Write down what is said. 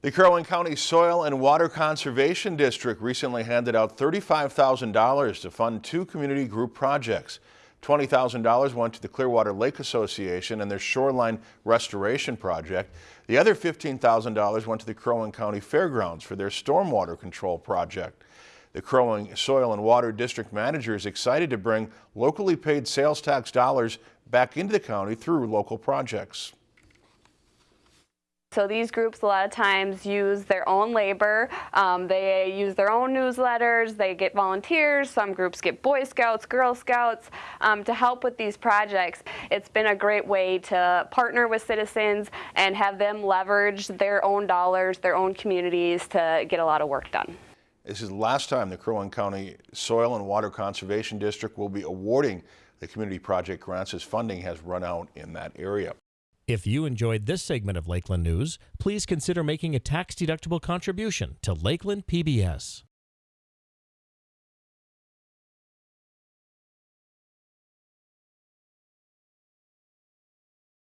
The Crow Wing County Soil and Water Conservation District recently handed out $35,000 to fund two community group projects. $20,000 went to the Clearwater Lake Association and their shoreline restoration project. The other $15,000 went to the Crow Wing County Fairgrounds for their stormwater control project. The Crow Wing Soil and Water District Manager is excited to bring locally paid sales tax dollars back into the county through local projects. So these groups a lot of times use their own labor, um, they use their own newsletters, they get volunteers, some groups get Boy Scouts, Girl Scouts um, to help with these projects. It's been a great way to partner with citizens and have them leverage their own dollars, their own communities to get a lot of work done. This is the last time the Crow Wing County Soil and Water Conservation District will be awarding the community project grants as funding has run out in that area. If you enjoyed this segment of Lakeland News, please consider making a tax-deductible contribution to Lakeland PBS.